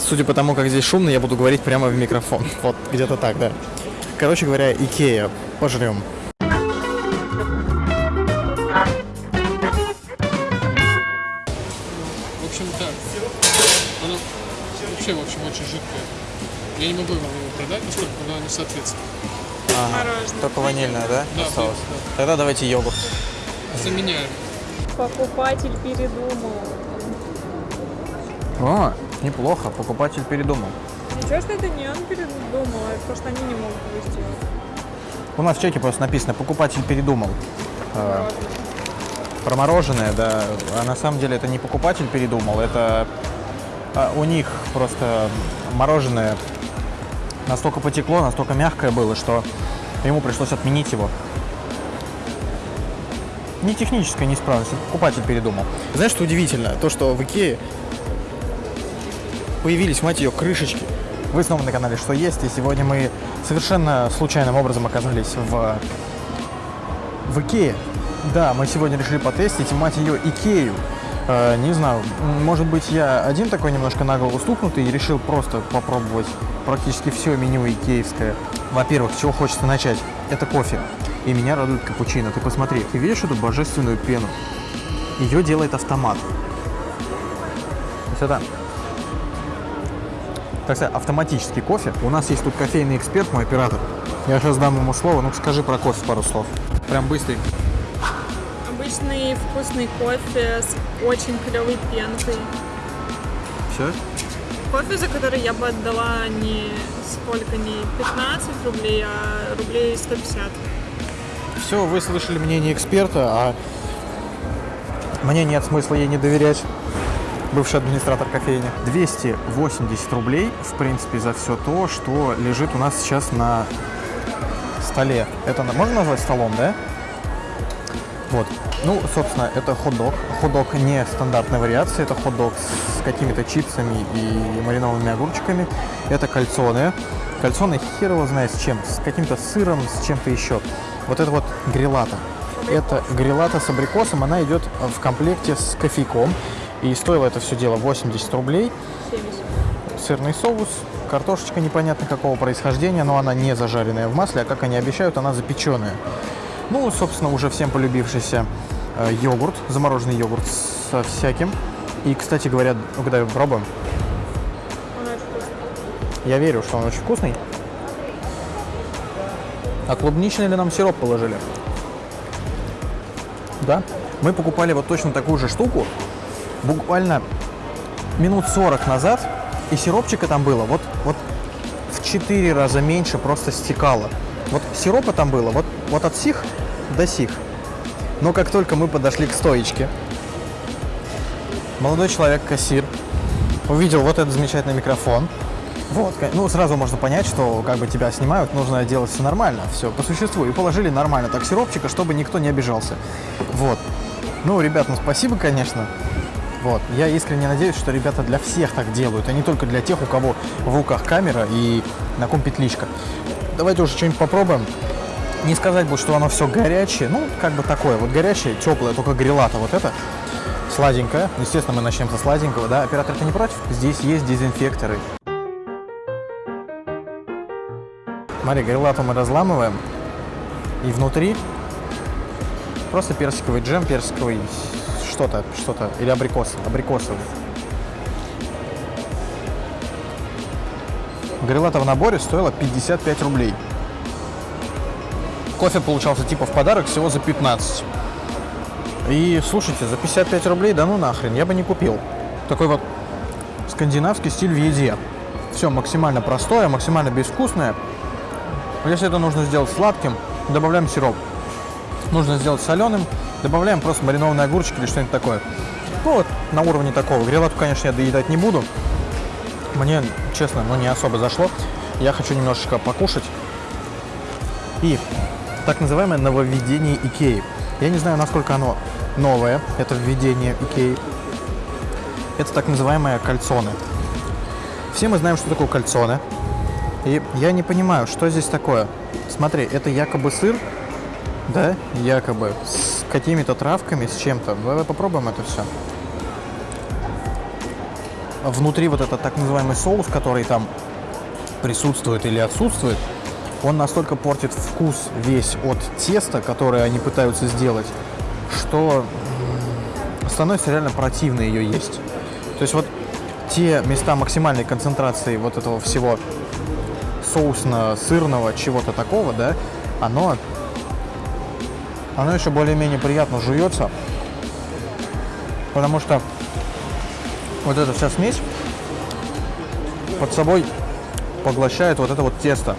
Судя по тому, как здесь шумно, я буду говорить прямо в микрофон. Вот, где-то так, да. Короче говоря, Икея. Пожрем. В общем, так. Оно вообще, в общем, очень жидкое. Я не могу его продать, поскольку оно не соответствует. Только ванильная, да? Да, Осталось? да, Тогда давайте йогурт. Заменяем. Покупатель передумал. О, неплохо. Покупатель передумал. Ничего, что это не он передумал, а просто они не могут его сделать. У нас в чеке просто написано «покупатель передумал». А, про мороженое, да. А на самом деле это не покупатель передумал, это а, у них просто мороженое настолько потекло, настолько мягкое было, что ему пришлось отменить его. Не техническая неисправность, покупатель передумал. Знаешь, что удивительно? То, что в Икее появились, мать ее, крышечки. Вы снова на канале «Что есть?» и сегодня мы совершенно случайным образом оказались в, в Икее. Да, мы сегодня решили потестить, мать ее, Икею. Э, не знаю, может быть, я один такой немножко на голову стукнутый и решил просто попробовать практически все меню икеевское. Во-первых, с чего хочется начать? Это кофе. И меня радует капучино. Ты посмотри, ты видишь эту божественную пену? Ее делает автомат. Сюда. Так сказать, автоматический кофе. У нас есть тут кофейный эксперт, мой оператор. Я сейчас дам ему слово. Ну скажи про кофе пару слов. Прям быстрый. Обычный вкусный кофе с очень клевой пенкой. Все? Кофе, за который я бы отдала не сколько, не 15 рублей, а рублей 150. Все, вы слышали мнение эксперта, а мне нет смысла ей не доверять. Бывший администратор кофейни. 280 рублей, в принципе, за все то, что лежит у нас сейчас на столе. Это можно назвать столом, да? Вот. Ну, собственно, это хот-дог. Хот-дог не стандартной вариации, это хот-дог с какими-то чипсами и маринованными огурчиками. Это кальцоны. Кальцоны хер его знает с чем, с каким-то сыром, с чем-то еще. Вот это вот грилата. Это грилата с абрикосом, она идет в комплекте с кофейком. И стоило это все дело 80 рублей. 70. Сырный соус, картошечка непонятно какого происхождения, но она не зажаренная в масле, а как они обещают, она запеченная. Ну, собственно, уже всем полюбившийся э, йогурт, замороженный йогурт со всяким. И, кстати говоря, ну, когда пробуем, очень вкусный. я верю, что он очень вкусный. А клубничный ли нам сироп положили? Да. Мы покупали вот точно такую же штуку буквально минут 40 назад, и сиропчика там было вот, вот в 4 раза меньше просто стекало. Вот сиропа там было вот, вот от сих до сих. Но как только мы подошли к стоечке, молодой человек, кассир, увидел вот этот замечательный микрофон. Вот, ну сразу можно понять, что как бы тебя снимают, нужно делать все нормально, все по существу. И положили нормально так сиропчика, чтобы никто не обижался. Вот. Ну, ребят, ну спасибо, конечно. Вот. Я искренне надеюсь, что ребята для всех так делают, а не только для тех, у кого в руках камера и на ком петличка. Давайте уже что-нибудь попробуем. Не сказать бы, что оно все горячее, ну, как бы такое, вот горячее, теплое, только грилата вот это, сладенькое. Естественно, мы начнем со сладенького, да? Оператор, ты не против? Здесь есть дезинфекторы. Смотри, грилату мы разламываем, и внутри просто персиковый джем, персиковый что-то, что-то, или абрикос, абрикосовый. Грилата в наборе стоила 55 рублей. Кофе получался типа в подарок всего за 15. И слушайте, за 55 рублей, да ну нахрен, я бы не купил. Такой вот скандинавский стиль в еде. Все максимально простое, максимально безвкусное. Если это нужно сделать сладким, добавляем сироп. Нужно сделать соленым, добавляем просто маринованные огурчики или что-нибудь такое. Ну вот, на уровне такого. Грилату, конечно, я доедать не буду. Мне, честно, ну не особо зашло. Я хочу немножечко покушать. И так называемое нововведение Икеи. Я не знаю, насколько оно новое, это введение Икеи. Это так называемые кальцоны. Все мы знаем, что такое кальцоны. И я не понимаю, что здесь такое. Смотри, это якобы сыр, да, якобы, с какими-то травками, с чем-то. Давай попробуем это все. внутри вот этот так называемый соус, который там присутствует или отсутствует, он настолько портит вкус весь от теста, которое они пытаются сделать, что становится реально противно ее есть. То есть вот те места максимальной концентрации вот этого всего соусно-сырного чего-то такого, да, оно, оно еще более-менее приятно жуется, потому что вот эта вся смесь под собой поглощает вот это вот тесто.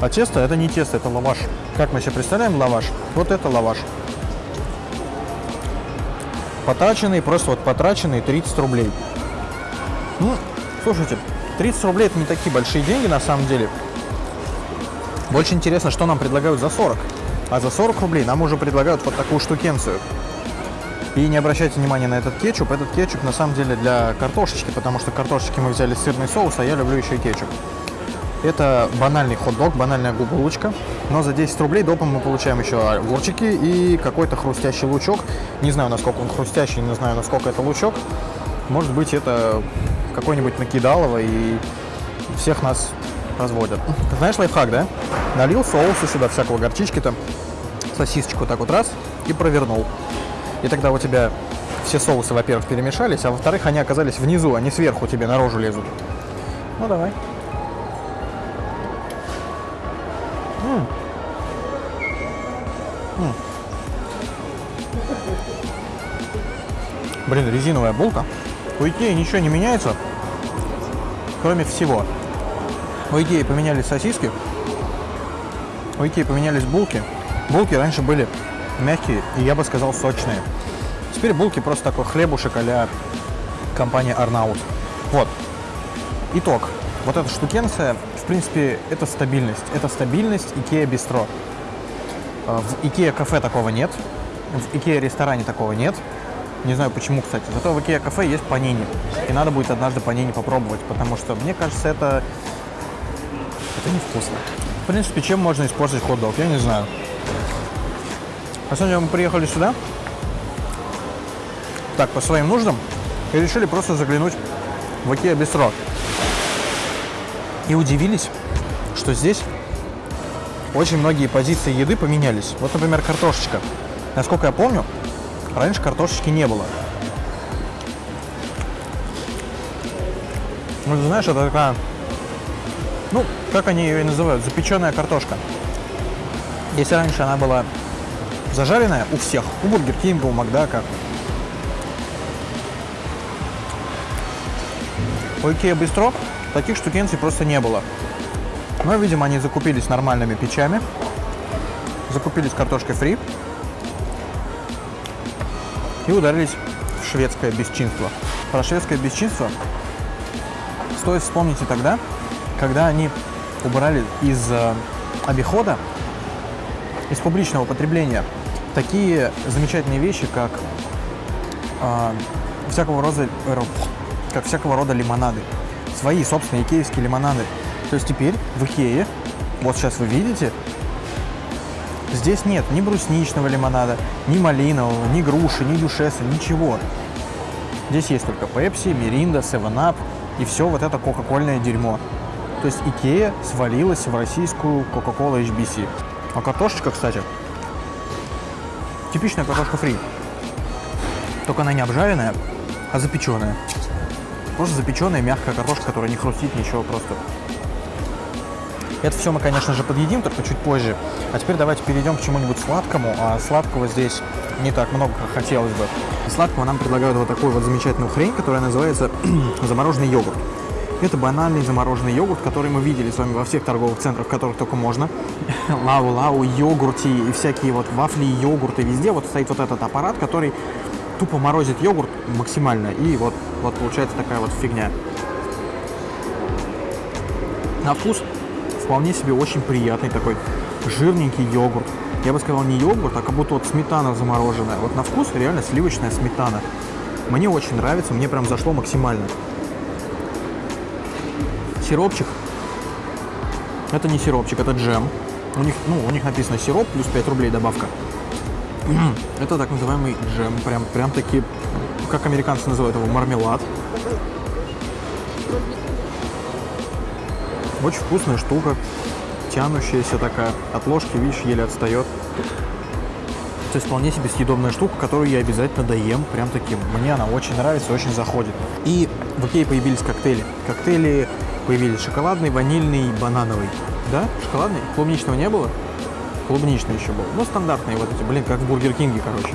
А тесто это не тесто, это лаваш. Как мы себе представляем лаваш? Вот это лаваш. Потраченный, просто вот потраченный 30 рублей. Ну, слушайте, 30 рублей это не такие большие деньги на самом деле. Больше интересно, что нам предлагают за 40. А за 40 рублей нам уже предлагают вот такую штукенцию. И не обращайте внимания на этот кетчуп. Этот кетчуп на самом деле для картошечки, потому что картошечки мы взяли сырный соус, а я люблю еще и кетчуп. Это банальный хот-дог, банальная булочка. Но за 10 рублей допом мы получаем еще огурчики и какой-то хрустящий лучок. Не знаю, насколько он хрустящий, не знаю, насколько это лучок. Может быть, это какой-нибудь накидалово и всех нас разводят. Знаешь лайфхак, да? Налил соуса сюда, всякого горчички там, сосисочку так вот раз и провернул. И тогда у тебя все соусы, во-первых, перемешались, а во-вторых, они оказались внизу, не сверху тебе наружу лезут. Ну, давай. М. М. Блин, резиновая булка. У ничего не меняется, кроме всего. У Икеи поменялись сосиски, у Икеи поменялись булки. Булки раньше были мягкие и, я бы сказал, сочные. Теперь булки просто такой хлебушек а компания Арнаут. Вот. Итог. Вот эта штукенция, в принципе, это стабильность. Это стабильность Икея Бистро. Э, В Икея кафе такого нет. В Икея ресторане такого нет. Не знаю почему, кстати. Зато в Икеа кафе есть панини. И надо будет однажды панини попробовать, потому что, мне кажется, это... Невкусно. В принципе, чем можно испортить хот-дог, я не знаю. На самом деле мы приехали сюда, так, по своим нуждам, и решили просто заглянуть в Икеа Бистро. И удивились, что здесь очень многие позиции еды поменялись. Вот, например, картошечка. Насколько я помню, раньше картошечки не было. Ну, ты знаешь, это такая, ну, как они ее и называют, запеченная картошка. Если раньше она была зажаренная у всех, у Бургер Кинга, у Макдака, у Икеа Бистро таких штукенций просто не было. Но, видимо, они закупились нормальными печами, закупились картошкой фри и ударились в шведское бесчинство. Про шведское бесчинство стоит вспомнить и тогда, когда они убрали из э, обихода, из публичного потребления такие замечательные вещи, как э, всякого рода, э, как всякого рода лимонады. Свои собственные икеевские лимонады. То есть теперь в Икее, вот сейчас вы видите, здесь нет ни брусничного лимонада, ни малинового, ни груши, ни дюшеса, ничего. Здесь есть только Пепси, Миринда, 7-Up и все вот это кока-кольное дерьмо. То есть Икея свалилась в российскую Coca-Cola HBC. А картошечка, кстати, типичная картошка фри. Только она не обжаренная, а запеченная. Просто запеченная мягкая картошка, которая не хрустит, ничего просто. Это все мы, конечно же, подъедим, только чуть позже. А теперь давайте перейдем к чему-нибудь сладкому. А сладкого здесь не так много, как хотелось бы. Сладкого нам предлагают вот такую вот замечательную хрень, которая называется замороженный йогурт. Это банальный замороженный йогурт, который мы видели с вами во всех торговых центрах, в которых только можно. Лау-лау, йогурти и всякие вот вафли, йогурты. Везде вот стоит вот этот аппарат, который тупо морозит йогурт максимально. И вот, вот получается такая вот фигня. На вкус вполне себе очень приятный такой жирненький йогурт. Я бы сказал не йогурт, а как будто вот сметана замороженная. Вот на вкус реально сливочная сметана. Мне очень нравится, мне прям зашло максимально. Сиропчик. Это не сиропчик, это джем. У них, ну, у них написано сироп плюс 5 рублей добавка. Это так называемый джем. Прям, прям таки, как американцы называют его, мармелад. Очень вкусная штука, тянущаяся такая. От ложки, видишь, еле отстает. То есть вполне себе съедобная штука, которую я обязательно доем, прям таким. Мне она очень нравится, очень заходит. И в Икее появились коктейли. Коктейли появились шоколадный, ванильный, банановый. Да? Шоколадный? Клубничного не было? Клубничный еще был. Ну, стандартные вот эти, блин, как Бургер Кинге, короче.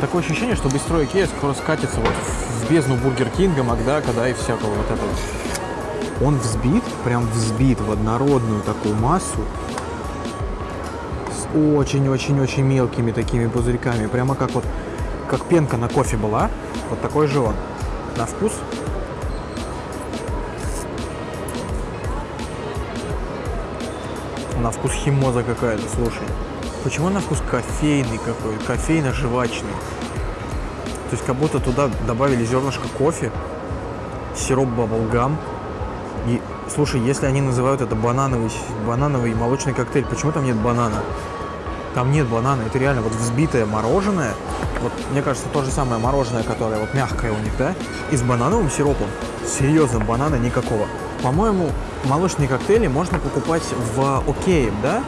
Такое ощущение, что бистро Икея скоро скатится вот в бездну Бургер Кинга, Макдака, да, и всякого вот этого. Он взбит, прям взбит в однородную такую массу с очень-очень-очень мелкими такими пузырьками. Прямо как вот, как пенка на кофе была, вот такой же он. На вкус на вкус химоза какая-то, слушай. Почему на вкус кофейный какой, кофейно-жвачный? То есть как будто туда добавили зернышко кофе, сироп баблгам. И, слушай, если они называют это банановый, банановый молочный коктейль, почему там нет банана? Там нет банана, это реально вот взбитое мороженое. Вот, мне кажется, то же самое мороженое, которое вот мягкое у них, да? И с банановым сиропом. Серьезно, банана никакого. По-моему, молочные коктейли можно покупать в Окей, да?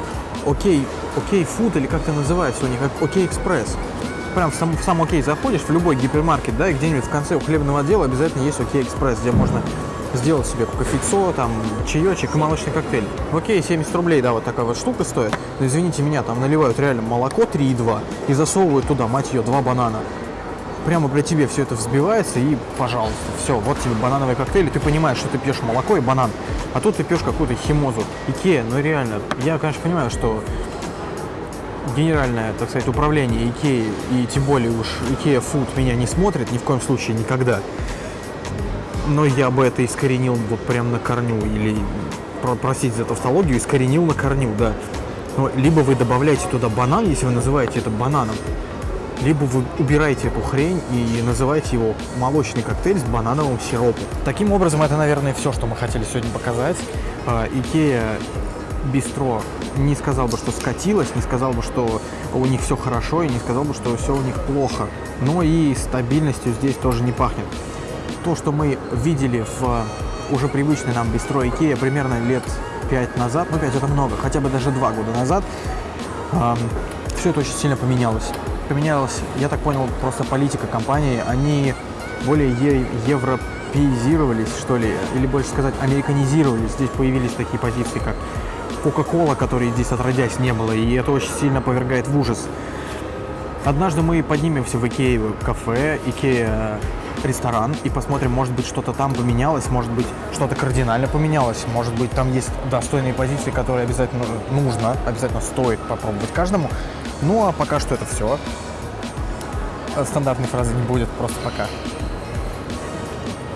Окей, Окей Фуд или как это называется у них, Окей Экспресс. Прям в сам, в сам Окей заходишь, в любой гипермаркет, да, и где-нибудь в конце у хлебного отдела обязательно есть Окей Экспресс, где можно сделать себе кофецо, там, чаечек и молочный коктейль. В Окей 70 рублей, да, вот такая вот штука стоит. Но извините меня, там наливают реально молоко 3,2 и засовывают туда, мать ее, два банана прямо при тебе все это взбивается и, пожалуйста, все, вот тебе банановый коктейль, ты понимаешь, что ты пьешь молоко и банан, а тут ты пьешь какую-то химозу. Икея, ну реально, я, конечно, понимаю, что генеральное, так сказать, управление Икеи, и тем более уж Икея Фуд меня не смотрит ни в коем случае никогда. Но я бы это искоренил вот прям на корню, или, про- простите за тавтологию, искоренил на корню, да. Но либо вы добавляете туда банан, если вы называете это бананом, либо вы убираете эту хрень и называете его молочный коктейль с банановым сиропом. Таким образом, это, наверное, все, что мы хотели сегодня показать. А, Икея Бистро не сказал бы, что скатилась, не сказал бы, что у них все хорошо, и не сказал бы, что все у них плохо. Но и стабильностью здесь тоже не пахнет. То, что мы видели в уже привычной нам Бистро Икея примерно лет 5 назад, ну 5 это много, хотя бы даже 2 года назад, все это очень сильно поменялось. Поменялась, я так понял, просто политика компании. Они более е- европеизировались, что ли, или больше сказать, американизировались. Здесь появились такие позиции, как Coca-Cola, которой здесь отродясь не было, и это очень сильно повергает в ужас. Однажды мы поднимемся в Икея кафе, Икея ресторан и посмотрим, может быть, что-то там поменялось, может быть, что-то кардинально поменялось, может быть, там есть достойные позиции, которые обязательно нужно, обязательно стоит попробовать каждому. Ну, а пока что это все. Стандартной фразы не будет, просто пока.